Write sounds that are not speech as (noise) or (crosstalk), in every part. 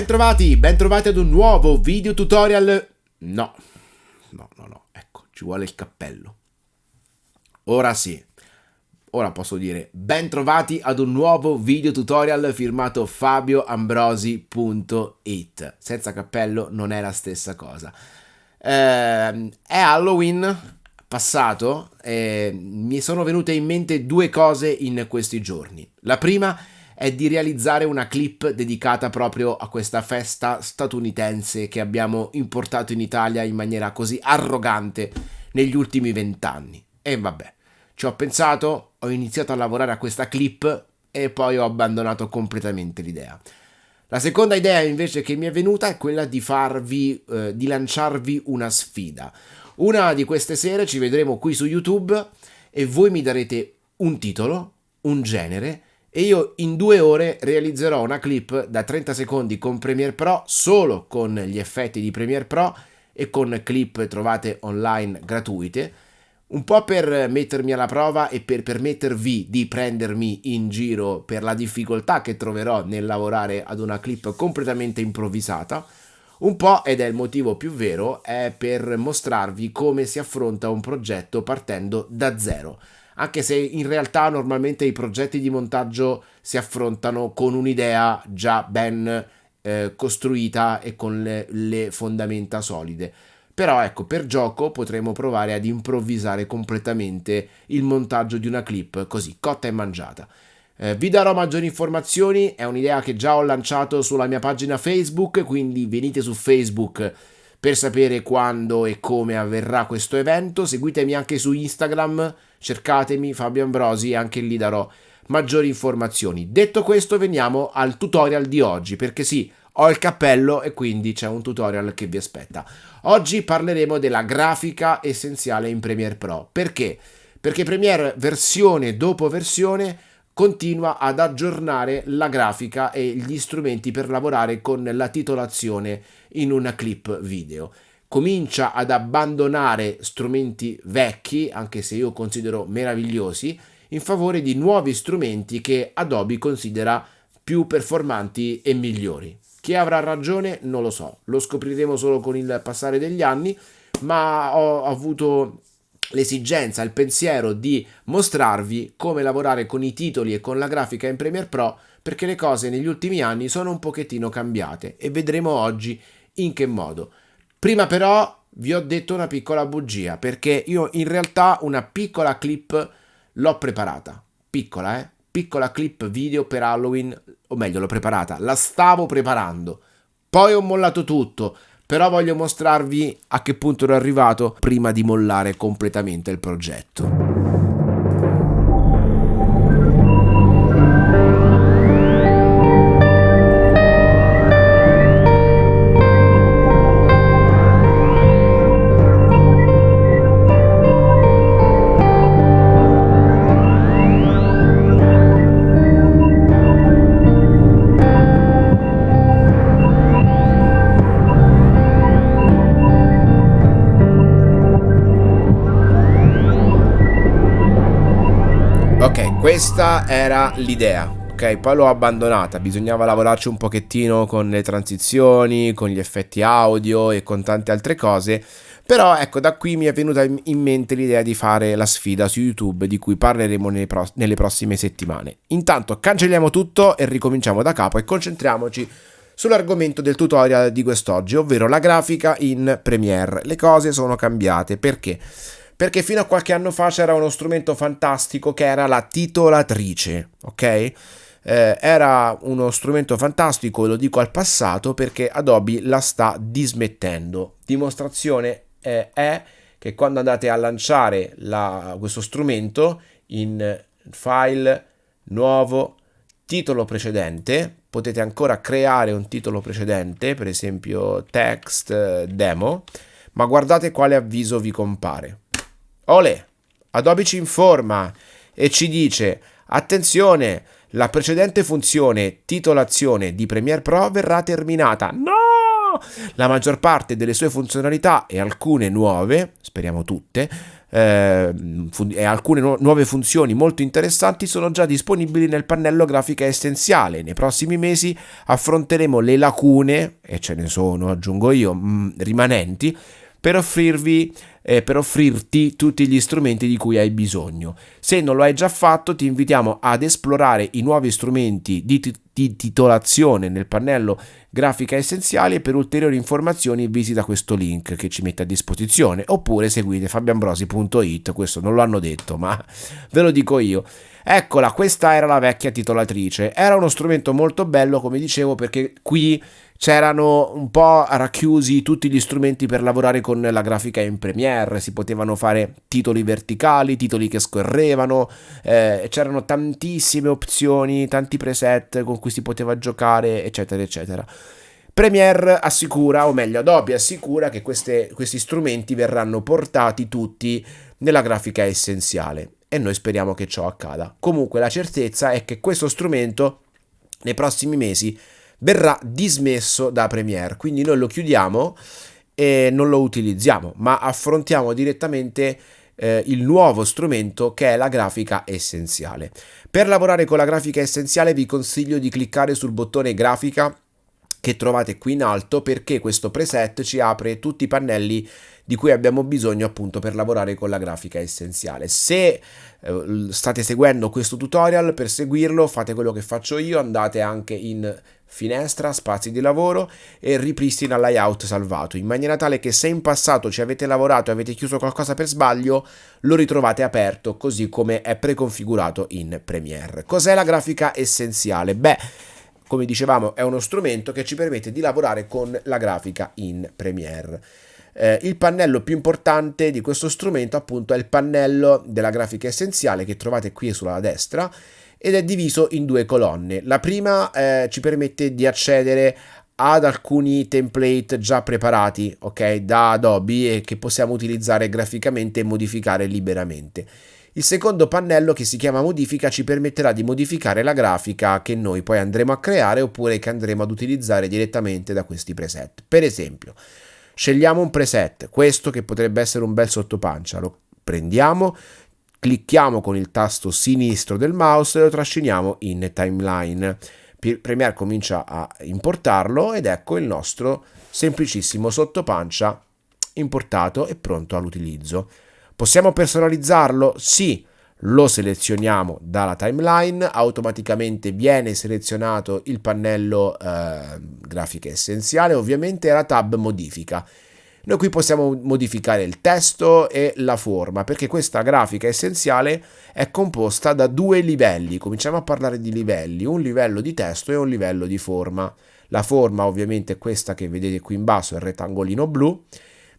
Bentrovati, bentrovati ad un nuovo video tutorial. No, no, no, no, ecco, ci vuole il cappello. Ora sì, ora posso dire bentrovati ad un nuovo video tutorial firmato fabioambrosi.it. Senza cappello non è la stessa cosa. Eh, è Halloween passato e mi sono venute in mente due cose in questi giorni. La prima è è di realizzare una clip dedicata proprio a questa festa statunitense che abbiamo importato in Italia in maniera così arrogante negli ultimi vent'anni. E vabbè, ci ho pensato, ho iniziato a lavorare a questa clip e poi ho abbandonato completamente l'idea. La seconda idea invece che mi è venuta è quella di farvi, eh, di lanciarvi una sfida. Una di queste sere ci vedremo qui su YouTube e voi mi darete un titolo, un genere e io in due ore realizzerò una clip da 30 secondi con Premiere Pro solo con gli effetti di Premiere Pro e con clip trovate online gratuite un po' per mettermi alla prova e per permettervi di prendermi in giro per la difficoltà che troverò nel lavorare ad una clip completamente improvvisata. Un po' ed è il motivo più vero è per mostrarvi come si affronta un progetto partendo da zero anche se in realtà normalmente i progetti di montaggio si affrontano con un'idea già ben eh, costruita e con le, le fondamenta solide. Però ecco, per gioco potremo provare ad improvvisare completamente il montaggio di una clip così, cotta e mangiata. Eh, vi darò maggiori informazioni, è un'idea che già ho lanciato sulla mia pagina Facebook, quindi venite su Facebook per sapere quando e come avverrà questo evento. Seguitemi anche su Instagram, cercatemi Fabio Ambrosi e anche lì darò maggiori informazioni. Detto questo veniamo al tutorial di oggi perché sì, ho il cappello e quindi c'è un tutorial che vi aspetta. Oggi parleremo della grafica essenziale in Premiere Pro. Perché? Perché Premiere versione dopo versione continua ad aggiornare la grafica e gli strumenti per lavorare con la titolazione in una clip video comincia ad abbandonare strumenti vecchi, anche se io considero meravigliosi, in favore di nuovi strumenti che Adobe considera più performanti e migliori. Chi avrà ragione non lo so, lo scopriremo solo con il passare degli anni, ma ho avuto l'esigenza, il pensiero di mostrarvi come lavorare con i titoli e con la grafica in Premiere Pro perché le cose negli ultimi anni sono un pochettino cambiate e vedremo oggi in che modo. Prima però vi ho detto una piccola bugia perché io in realtà una piccola clip l'ho preparata. Piccola, eh? Piccola clip video per Halloween, o meglio l'ho preparata, la stavo preparando. Poi ho mollato tutto, però voglio mostrarvi a che punto ero arrivato prima di mollare completamente il progetto. Questa era l'idea. Ok, poi l'ho abbandonata, bisognava lavorarci un pochettino con le transizioni, con gli effetti audio e con tante altre cose. Però ecco, da qui mi è venuta in mente l'idea di fare la sfida su YouTube di cui parleremo pro nelle prossime settimane. Intanto cancelliamo tutto e ricominciamo da capo e concentriamoci sull'argomento del tutorial di quest'oggi, ovvero la grafica in Premiere. Le cose sono cambiate, perché? Perché fino a qualche anno fa c'era uno strumento fantastico che era la titolatrice, ok? Eh, era uno strumento fantastico, lo dico al passato perché Adobe la sta dismettendo. Dimostrazione eh, è che quando andate a lanciare la, questo strumento in file, nuovo, titolo precedente, potete ancora creare un titolo precedente, per esempio text eh, demo, ma guardate quale avviso vi compare. Ole, Adobe ci informa e ci dice attenzione, la precedente funzione titolazione di Premiere Pro verrà terminata. No! la maggior parte delle sue funzionalità e alcune nuove, speriamo tutte, eh, e alcune nu- nuove funzioni molto interessanti sono già disponibili nel pannello grafica essenziale. Nei prossimi mesi affronteremo le lacune, e ce ne sono, aggiungo io, mm, rimanenti, per offrirvi eh, per offrirti tutti gli strumenti di cui hai bisogno. Se non lo hai già fatto, ti invitiamo ad esplorare i nuovi strumenti di, t- di titolazione nel pannello grafica essenziali e per ulteriori informazioni visita questo link che ci mette a disposizione oppure seguite fabianbrosi.it, questo non lo hanno detto, ma (laughs) ve lo dico io. Eccola, questa era la vecchia titolatrice. Era uno strumento molto bello, come dicevo, perché qui c'erano un po' racchiusi tutti gli strumenti per lavorare con la grafica in Premiere, si potevano fare titoli verticali, titoli che scorrevano, eh, c'erano tantissime opzioni, tanti preset con cui si poteva giocare, eccetera, eccetera. Premiere assicura, o meglio Adobe assicura che queste, questi strumenti verranno portati tutti nella grafica essenziale e noi speriamo che ciò accada. Comunque la certezza è che questo strumento nei prossimi mesi verrà dismesso da Premiere, quindi noi lo chiudiamo e non lo utilizziamo, ma affrontiamo direttamente eh, il nuovo strumento che è la grafica essenziale. Per lavorare con la grafica essenziale vi consiglio di cliccare sul bottone grafica che trovate qui in alto perché questo preset ci apre tutti i pannelli di cui abbiamo bisogno appunto per lavorare con la grafica essenziale. Se eh, state seguendo questo tutorial, per seguirlo fate quello che faccio io, andate anche in finestra, spazi di lavoro e ripristina layout salvato, in maniera tale che se in passato ci avete lavorato e avete chiuso qualcosa per sbaglio, lo ritrovate aperto così come è preconfigurato in Premiere. Cos'è la grafica essenziale? Beh, come dicevamo, è uno strumento che ci permette di lavorare con la grafica in Premiere. Eh, il pannello più importante di questo strumento appunto è il pannello della grafica essenziale che trovate qui sulla destra ed è diviso in due colonne. La prima eh, ci permette di accedere ad alcuni template già preparati ok da Adobe e che possiamo utilizzare graficamente e modificare liberamente. Il secondo pannello che si chiama modifica ci permetterà di modificare la grafica che noi poi andremo a creare oppure che andremo ad utilizzare direttamente da questi preset. Per esempio, scegliamo un preset, questo che potrebbe essere un bel sottopancia, lo prendiamo, clicchiamo con il tasto sinistro del mouse e lo trasciniamo in timeline. Premiere comincia a importarlo ed ecco il nostro semplicissimo sottopancia importato e pronto all'utilizzo. Possiamo personalizzarlo? Sì, lo selezioniamo dalla timeline, automaticamente viene selezionato il pannello eh, grafica essenziale, ovviamente la tab modifica. Noi qui possiamo modificare il testo e la forma perché questa grafica essenziale è composta da due livelli. Cominciamo a parlare di livelli, un livello di testo e un livello di forma. La forma ovviamente è questa che vedete qui in basso, il rettangolino blu,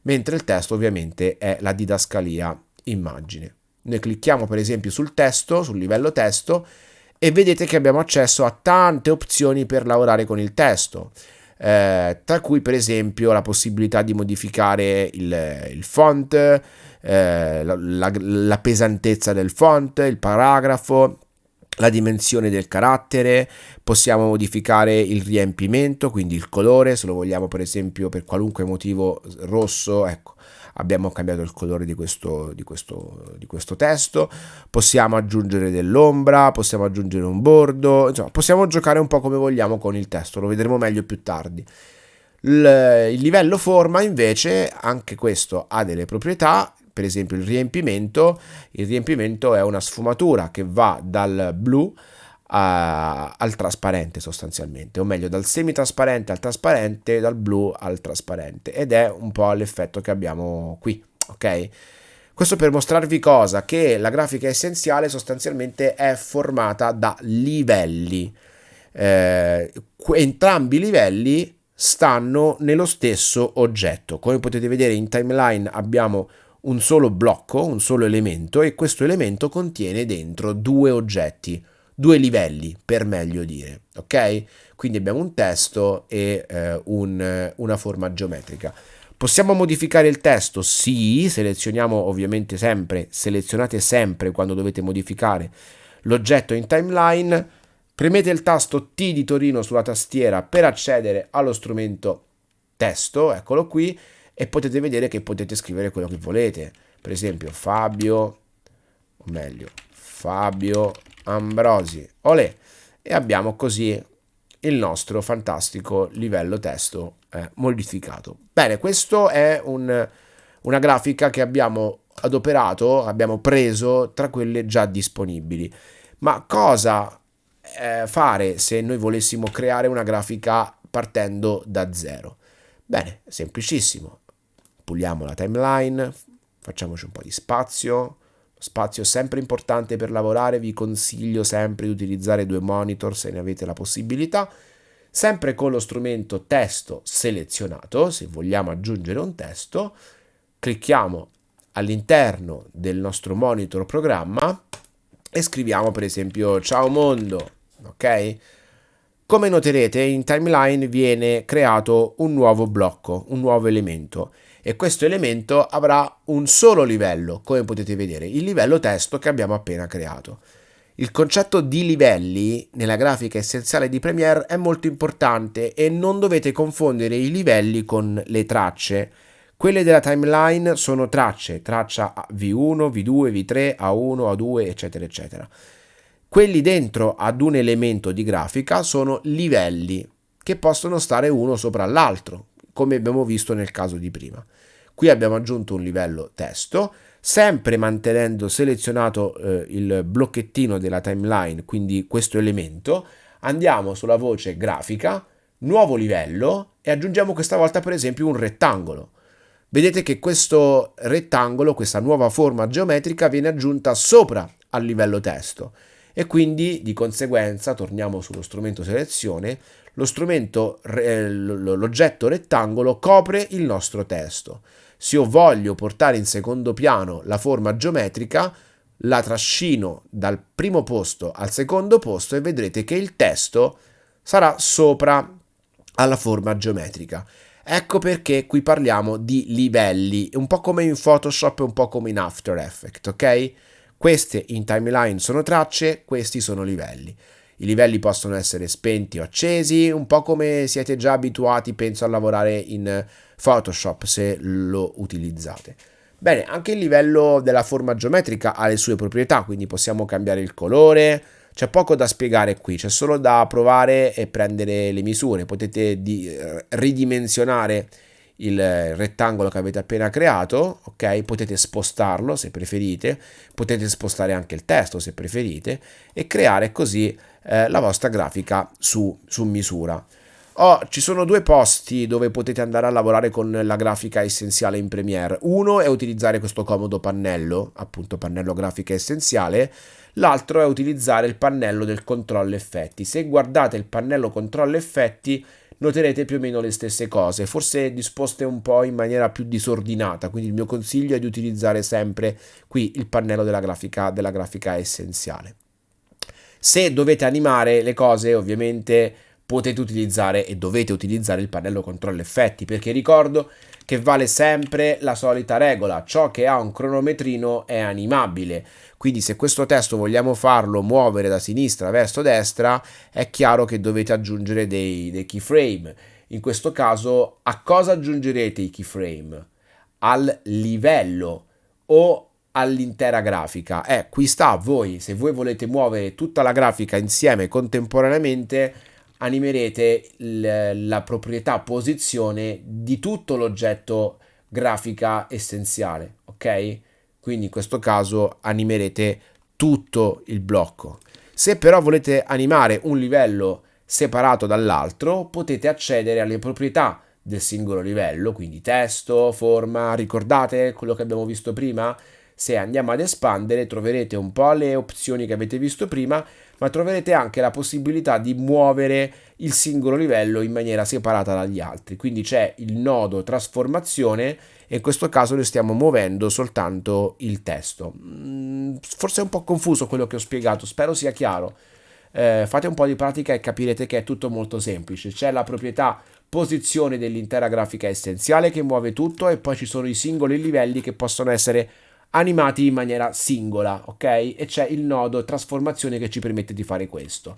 mentre il testo ovviamente è la didascalia immagine. Noi clicchiamo per esempio sul testo, sul livello testo e vedete che abbiamo accesso a tante opzioni per lavorare con il testo. Eh, tra cui per esempio la possibilità di modificare il, il font, eh, la, la, la pesantezza del font, il paragrafo, la dimensione del carattere, possiamo modificare il riempimento, quindi il colore, se lo vogliamo per esempio per qualunque motivo rosso, ecco, abbiamo cambiato il colore di questo, di questo, di questo testo, possiamo aggiungere dell'ombra, possiamo aggiungere un bordo, insomma possiamo giocare un po' come vogliamo con il testo, lo vedremo meglio più tardi. Il, livello forma invece, anche questo ha delle proprietà, per esempio il riempimento, il riempimento è una sfumatura che va dal blu a, al trasparente sostanzialmente, o meglio dal semitrasparente al trasparente, dal blu al trasparente ed è un po' l'effetto che abbiamo qui, ok? Questo per mostrarvi cosa? Che la grafica essenziale sostanzialmente è formata da livelli. Eh, entrambi i livelli stanno nello stesso oggetto. Come potete vedere in timeline abbiamo un solo blocco, un solo elemento e questo elemento contiene dentro due oggetti due livelli per meglio dire, ok? Quindi abbiamo un testo e eh, un, una forma geometrica. Possiamo modificare il testo? Sì, selezioniamo ovviamente sempre, selezionate sempre quando dovete modificare l'oggetto in timeline, premete il tasto T di Torino sulla tastiera per accedere allo strumento testo, eccolo qui, e potete vedere che potete scrivere quello che volete. Per esempio Fabio, o meglio, Fabio Ambrosi, olè, e abbiamo così il nostro fantastico livello testo eh, modificato. Bene, questo è un, una grafica che abbiamo adoperato, abbiamo preso tra quelle già disponibili. Ma cosa eh, fare se noi volessimo creare una grafica partendo da zero? Bene, semplicissimo. Puliamo la timeline, facciamoci un po' di spazio. Spazio sempre importante per lavorare, vi consiglio sempre di utilizzare due monitor se ne avete la possibilità. Sempre con lo strumento testo selezionato, se vogliamo aggiungere un testo, clicchiamo all'interno del nostro monitor programma e scriviamo per esempio ciao mondo, ok? Come noterete in timeline viene creato un nuovo blocco, un nuovo elemento e questo elemento avrà un solo livello, come potete vedere, il livello testo che abbiamo appena creato. Il concetto di livelli nella grafica essenziale di Premiere è molto importante e non dovete confondere i livelli con le tracce. Quelle della timeline sono tracce, traccia V1, V2, V3, A1, A2, eccetera, eccetera. Quelli dentro ad un elemento di grafica sono livelli che possono stare uno sopra l'altro, come abbiamo visto nel caso di prima. Qui abbiamo aggiunto un livello testo, sempre mantenendo selezionato eh, il blocchettino della timeline, quindi questo elemento, andiamo sulla voce grafica, nuovo livello e aggiungiamo questa volta per esempio un rettangolo. Vedete che questo rettangolo, questa nuova forma geometrica viene aggiunta sopra al livello testo e quindi di conseguenza torniamo sullo strumento selezione lo strumento eh, l'oggetto rettangolo copre il nostro testo se io voglio portare in secondo piano la forma geometrica la trascino dal primo posto al secondo posto e vedrete che il testo sarà sopra alla forma geometrica Ecco perché qui parliamo di livelli, un po' come in Photoshop e un po' come in After Effects, ok? Queste in timeline sono tracce, questi sono livelli. I livelli possono essere spenti o accesi, un po' come siete già abituati, penso, a lavorare in Photoshop se lo utilizzate. Bene, anche il livello della forma geometrica ha le sue proprietà, quindi possiamo cambiare il colore, c'è poco da spiegare qui, c'è solo da provare e prendere le misure. Potete eh, ridimensionare il rettangolo che avete appena creato, ok? Potete spostarlo se preferite, potete spostare anche il testo se preferite e creare così eh, la vostra grafica su, su misura. Oh, ci sono due posti dove potete andare a lavorare con la grafica essenziale in Premiere. Uno è utilizzare questo comodo pannello, appunto pannello grafica essenziale, l'altro è utilizzare il pannello del controllo effetti. Se guardate il pannello controllo effetti noterete più o meno le stesse cose, forse disposte un po' in maniera più disordinata, quindi il mio consiglio è di utilizzare sempre qui il pannello della grafica, della grafica essenziale. Se dovete animare le cose ovviamente potete utilizzare e dovete utilizzare il pannello controllo effetti perché ricordo che vale sempre la solita regola, ciò che ha un cronometrino è animabile, quindi se questo testo vogliamo farlo muovere da sinistra verso destra è chiaro che dovete aggiungere dei, dei keyframe, in questo caso a cosa aggiungerete i keyframe? Al livello o all'intera grafica. Eh, qui sta a voi, se voi volete muovere tutta la grafica insieme contemporaneamente animerete la proprietà posizione di tutto l'oggetto grafica essenziale, ok? Quindi in questo caso animerete tutto il blocco. Se però volete animare un livello separato dall'altro, potete accedere alle proprietà del singolo livello, quindi testo, forma, ricordate quello che abbiamo visto prima? Se andiamo ad espandere troverete un po' le opzioni che avete visto prima, ma troverete anche la possibilità di muovere il singolo livello in maniera separata dagli altri. Quindi c'è il nodo trasformazione e in questo caso noi stiamo muovendo soltanto il testo. Mm, forse è un po' confuso quello che ho spiegato, spero sia chiaro. Eh, fate un po' di pratica e capirete che è tutto molto semplice. C'è la proprietà posizione dell'intera grafica essenziale che muove tutto e poi ci sono i singoli livelli che possono essere animati in maniera singola, ok? E c'è il nodo trasformazione che ci permette di fare questo.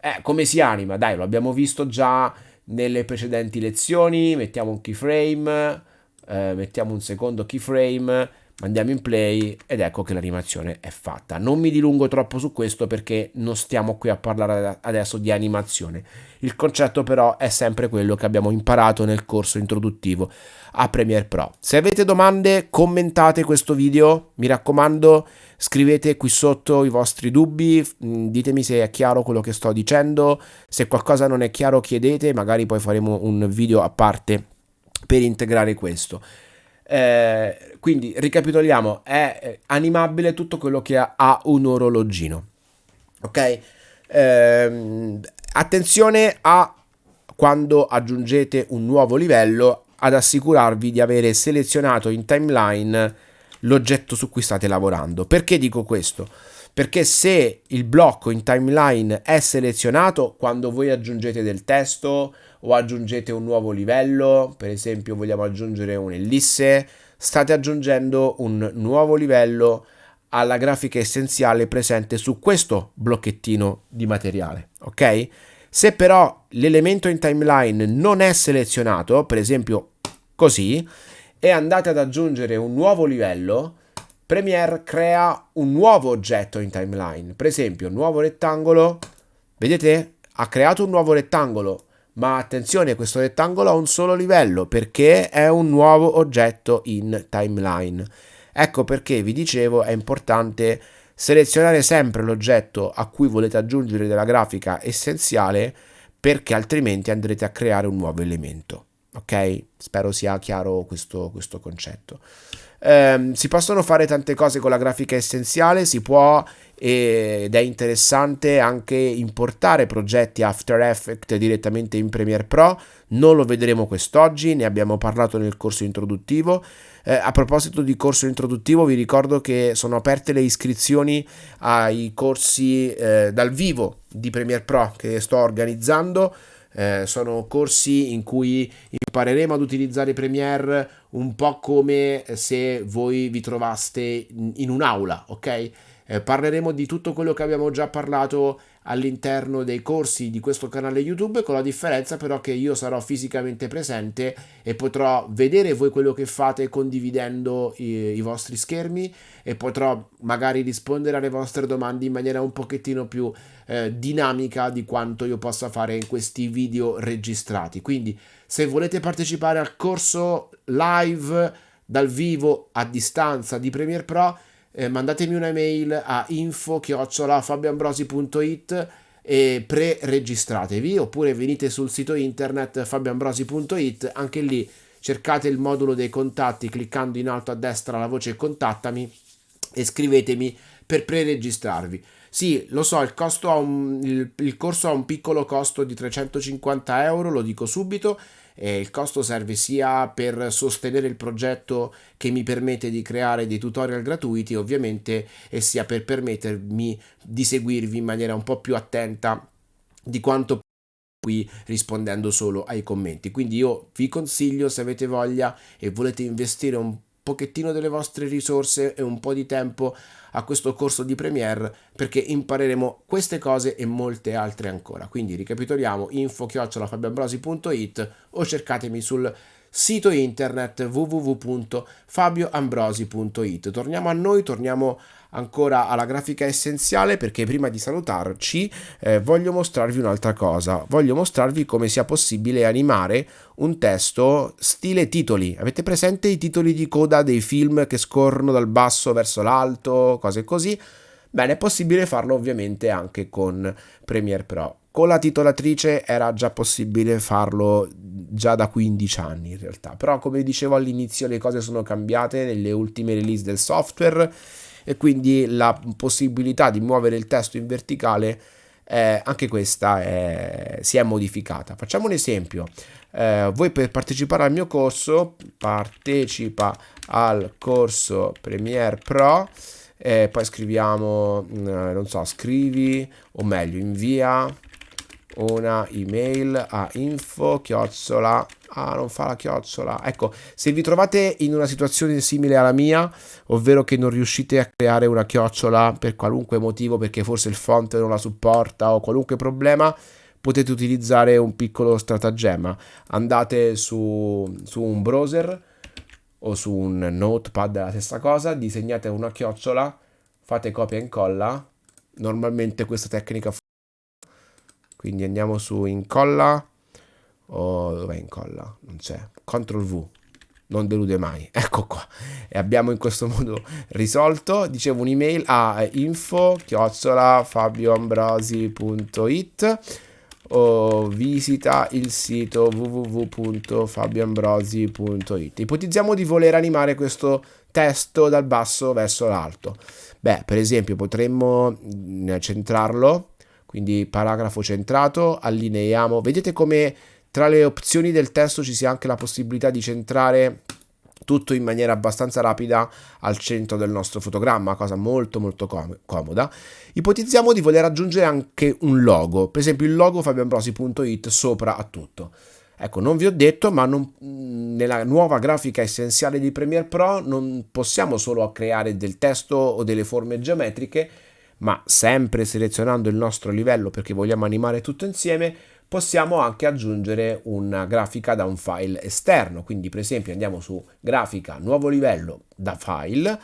Eh, come si anima? Dai, lo abbiamo visto già nelle precedenti lezioni, mettiamo un keyframe, eh, mettiamo un secondo keyframe, andiamo in play ed ecco che l'animazione è fatta. Non mi dilungo troppo su questo perché non stiamo qui a parlare adesso di animazione. Il concetto però è sempre quello che abbiamo imparato nel corso introduttivo a Premiere Pro. Se avete domande commentate questo video, mi raccomando scrivete qui sotto i vostri dubbi, mm, ditemi se è chiaro quello che sto dicendo, se qualcosa non è chiaro chiedete, magari poi faremo un video a parte per integrare questo. Eh, quindi ricapitoliamo, è eh, animabile tutto quello che ha, un orologino. Ok? Eh, attenzione a quando aggiungete un nuovo livello ad assicurarvi di avere selezionato in timeline l'oggetto su cui state lavorando. Perché dico questo? Perché se il blocco in timeline è selezionato quando voi aggiungete del testo o aggiungete un nuovo livello, per esempio vogliamo aggiungere un'ellisse, state aggiungendo un nuovo livello alla grafica essenziale presente su questo blocchettino di materiale, ok? Se però l'elemento in timeline non è selezionato, per esempio così, e andate ad aggiungere un nuovo livello, Premiere crea un nuovo oggetto in timeline. Per esempio, nuovo rettangolo, vedete? Ha creato un nuovo rettangolo, ma attenzione, questo rettangolo ha un solo livello perché è un nuovo oggetto in timeline. Ecco perché vi dicevo è importante selezionare sempre l'oggetto a cui volete aggiungere della grafica essenziale perché altrimenti andrete a creare un nuovo elemento ok? Spero sia chiaro questo, questo concetto. Um, si possono fare tante cose con la grafica essenziale, si può ed è interessante anche importare progetti After Effects direttamente in Premiere Pro, non lo vedremo quest'oggi, ne abbiamo parlato nel corso introduttivo. Eh, a proposito di corso introduttivo vi ricordo che sono aperte le iscrizioni ai corsi eh, dal vivo di Premiere Pro che sto organizzando eh, sono corsi in cui impareremo ad utilizzare Premiere un po' come se voi vi trovaste in, un'aula, ok? Eh, parleremo di tutto quello che abbiamo già parlato all'interno dei corsi di questo canale YouTube, con la differenza però che io sarò fisicamente presente e potrò vedere voi quello che fate condividendo i, i vostri schermi e potrò magari rispondere alle vostre domande in maniera un pochettino più eh, dinamica di quanto io possa fare in questi video registrati. Quindi se volete partecipare al corso live dal vivo a distanza di Premiere Pro, eh, mandatemi un'email a info-fabiambrosi.it e pre-registratevi oppure venite sul sito internet fabiambrosi.it anche lì cercate il modulo dei contatti cliccando in alto a destra la voce contattami e scrivetemi per pre-registrarvi. Sì, lo so, il, un, il, il corso ha un piccolo costo di 350 euro, lo dico subito, e il costo serve sia per sostenere il progetto che mi permette di creare dei tutorial gratuiti ovviamente e sia per permettermi di seguirvi in maniera un po' più attenta di quanto qui rispondendo solo ai commenti. Quindi io vi consiglio se avete voglia e volete investire un pochettino delle vostre risorse e un po' di tempo a questo corso di Premiere perché impareremo queste cose e molte altre ancora. Quindi ricapitoliamo info-fabiambrosi.it o cercatemi sul sito internet www.fabioambrosi.it. Torniamo a noi, torniamo ancora alla grafica essenziale perché prima di salutarci eh, voglio mostrarvi un'altra cosa. Voglio mostrarvi come sia possibile animare un testo stile titoli. Avete presente i titoli di coda dei film che scorrono dal basso verso l'alto, cose così? Bene, è possibile farlo ovviamente anche con Premiere Pro. Con la titolatrice era già possibile farlo già da 15 anni in realtà, però come dicevo all'inizio le cose sono cambiate nelle ultime release del software e quindi la possibilità di muovere il testo in verticale eh, anche questa è, si è modificata. Facciamo un esempio. Eh, voi per partecipare al mio corso, partecipa al corso Premiere Pro, eh, poi scriviamo, mm, non so, scrivi, o meglio, invia una email a info chiocciola ah non fa la chiocciola ecco se vi trovate in una situazione simile alla mia ovvero che non riuscite a creare una chiocciola per qualunque motivo perché forse il font non la supporta o qualunque problema potete utilizzare un piccolo stratagemma. Andate su, su un browser o su un notepad la stessa cosa, disegnate una chiocciola, fate copia e incolla. Normalmente questa tecnica funziona. Quindi andiamo su incolla o dov'è incolla? Non c'è. Ctrl V. Non delude mai. (laughs) Ecco qua. E abbiamo in questo modo risolto. Dicevo un'email a info chiocciola fabioambrosi.it o visita il sito www.fabioambrosi.it. Ipotizziamo di voler animare questo testo dal basso verso l'alto. Beh, per esempio potremmo mm, centrarlo, quindi paragrafo centrato, allineiamo. Vedete come tra le opzioni del testo ci sia anche la possibilità di centrare tutto in maniera abbastanza rapida al centro del nostro fotogramma, cosa molto molto com comoda. Ipotizziamo di voler aggiungere anche un logo, per esempio il logo fabioambrosi.it sopra a tutto. Ecco, non vi ho detto, ma non, nella nuova grafica essenziale di Premiere Pro non possiamo solo creare del testo o delle forme geometriche, ma sempre selezionando il nostro livello perché vogliamo animare tutto insieme, possiamo anche aggiungere una grafica da un file esterno. Quindi per esempio andiamo su grafica, nuovo livello da file,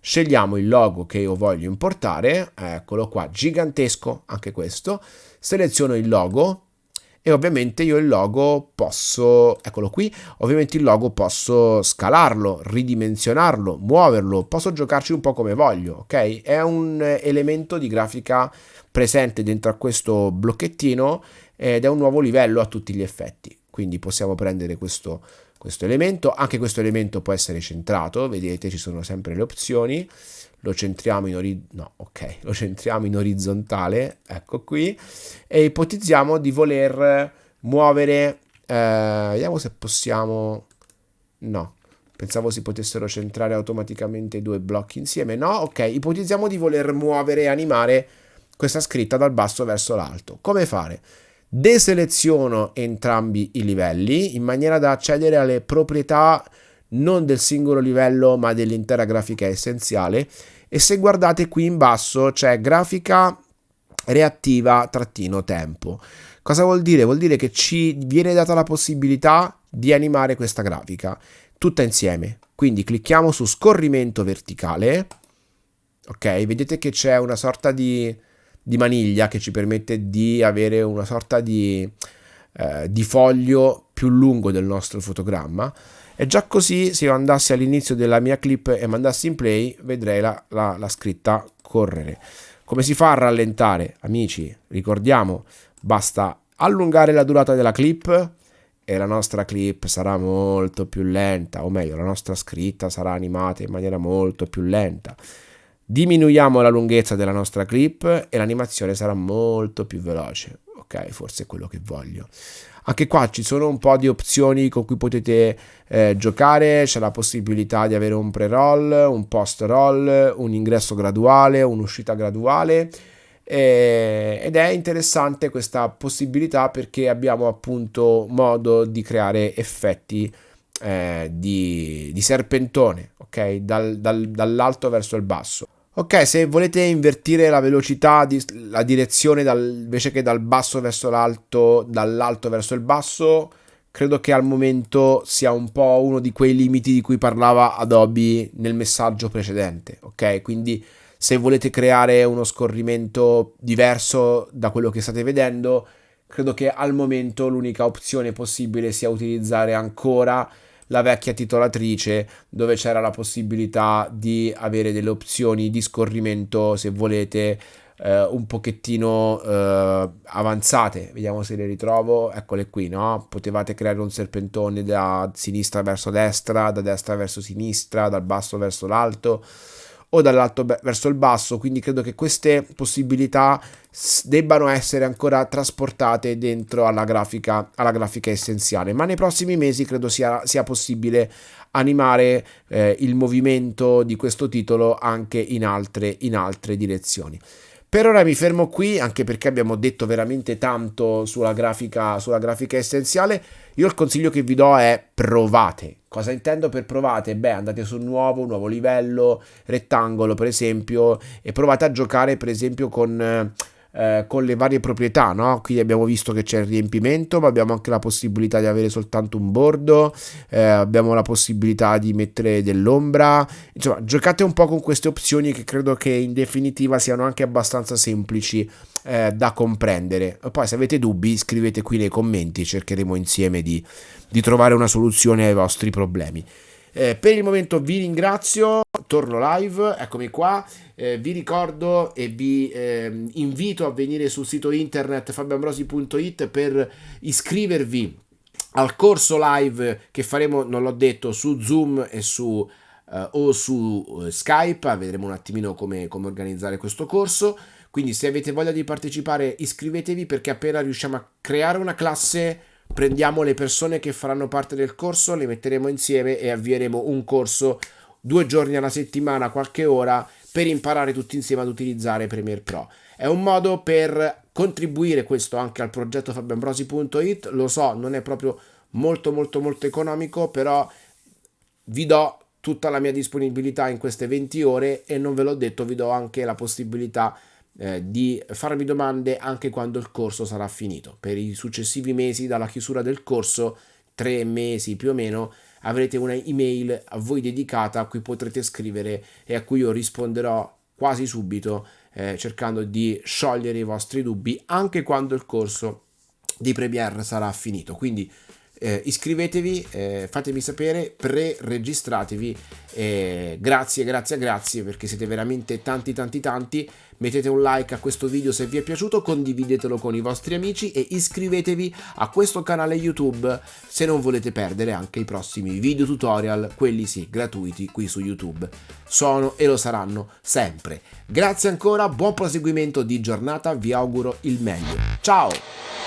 scegliamo il logo che io voglio importare, eccolo qua, gigantesco anche questo, seleziono il logo e ovviamente io il logo posso, eccolo qui, ovviamente il logo posso scalarlo, ridimensionarlo, muoverlo, posso giocarci un po' come voglio, ok? È un elemento di grafica presente dentro a questo blocchettino ed è un nuovo livello a tutti gli effetti. Quindi possiamo prendere questo, questo elemento, anche questo elemento può essere centrato, vedete ci sono sempre le opzioni, lo centriamo in, ori no, okay. lo centriamo in orizzontale, ecco qui, e ipotizziamo di voler muovere, eh, vediamo se possiamo, no, pensavo si potessero centrare automaticamente i due blocchi insieme, no, ok, ipotizziamo di voler muovere e animare questa scritta dal basso verso l'alto, come fare? deseleziono entrambi i livelli in maniera da accedere alle proprietà non del singolo livello ma dell'intera grafica essenziale e se guardate qui in basso c'è grafica reattiva trattino tempo. Cosa vuol dire? Vuol dire che ci viene data la possibilità di animare questa grafica tutta insieme. Quindi clicchiamo su scorrimento verticale. Ok, vedete che c'è una sorta di di maniglia che ci permette di avere una sorta di, eh, di foglio più lungo del nostro fotogramma e già così se io andassi all'inizio della mia clip e mandassi in play vedrei la, la, la scritta correre come si fa a rallentare amici ricordiamo basta allungare la durata della clip e la nostra clip sarà molto più lenta o meglio la nostra scritta sarà animata in maniera molto più lenta Diminuiamo la lunghezza della nostra clip e l'animazione sarà molto più veloce. Ok, forse è quello che voglio. Anche qua ci sono un po' di opzioni con cui potete eh, giocare, c'è la possibilità di avere un pre-roll, un post-roll, un ingresso graduale, un'uscita graduale eh, ed è interessante questa possibilità perché abbiamo appunto modo di creare effetti eh, di, di, serpentone, ok? Dal, dal, dall'alto verso il basso. Ok, se volete invertire la velocità, la direzione dal, invece che dal basso verso l'alto, dall'alto verso il basso, credo che al momento sia un po' uno di quei limiti di cui parlava Adobe nel messaggio precedente, ok? Quindi se volete creare uno scorrimento diverso da quello che state vedendo, credo che al momento l'unica opzione possibile sia utilizzare ancora la vecchia titolatrice dove c'era la possibilità di avere delle opzioni di scorrimento se volete eh, un pochettino eh, avanzate. Vediamo se le ritrovo. Eccole qui no? Potevate creare un serpentone da sinistra verso destra da destra verso sinistra dal basso verso l'alto o dall'alto verso il basso, quindi credo che queste possibilità debbano essere ancora trasportate dentro alla grafica, alla grafica essenziale, ma nei prossimi mesi credo sia, sia possibile animare eh, il movimento di questo titolo anche in altre, in altre direzioni. Per ora mi fermo qui, anche perché abbiamo detto veramente tanto sulla grafica, sulla grafica essenziale. Io il consiglio che vi do è provate. Cosa intendo per provate? Beh, andate su nuovo, nuovo livello, rettangolo per esempio, e provate a giocare per esempio con eh, con le varie proprietà, no? Quindi abbiamo visto che c'è il riempimento, ma abbiamo anche la possibilità di avere soltanto un bordo, eh, abbiamo la possibilità di mettere dell'ombra, insomma, giocate un po' con queste opzioni che credo che in definitiva siano anche abbastanza semplici eh, da comprendere. Poi se avete dubbi scrivete qui nei commenti, cercheremo insieme di, di trovare una soluzione ai vostri problemi. Eh, per il momento vi ringrazio, torno live, eccomi qua, eh, vi ricordo e vi eh, invito a venire sul sito internet fabioambrosi.it per iscrivervi al corso live che faremo, non l'ho detto, su Zoom e su, eh, o su eh, Skype, vedremo un attimino come, come organizzare questo corso. Quindi se avete voglia di partecipare iscrivetevi perché appena riusciamo a creare una classe prendiamo le persone che faranno parte del corso, le metteremo insieme e avvieremo un corso due giorni alla settimana, qualche ora, per imparare tutti insieme ad utilizzare Premiere Pro. È un modo per contribuire questo anche al progetto fabioambrosi.it, lo so, non è proprio molto molto molto economico, però vi do tutta la mia disponibilità in queste 20 ore e non ve l'ho detto, vi do anche la possibilità di eh, di farmi domande anche quando il corso sarà finito. Per i successivi mesi dalla chiusura del corso, tre mesi più o meno, avrete una email a voi dedicata a cui potrete scrivere e a cui io risponderò quasi subito eh, cercando di sciogliere i vostri dubbi anche quando il corso di Premiere sarà finito. Quindi eh, iscrivetevi, eh, fatemi sapere, pre-registratevi. Eh, grazie, grazie, grazie perché siete veramente tanti, tanti, tanti. Mettete un like a questo video se vi è piaciuto, condividetelo con i vostri amici e iscrivetevi a questo canale YouTube se non volete perdere anche i prossimi video tutorial, quelli sì, gratuiti qui su YouTube. Sono e lo saranno sempre. Grazie ancora, buon proseguimento di giornata, vi auguro il meglio. Ciao!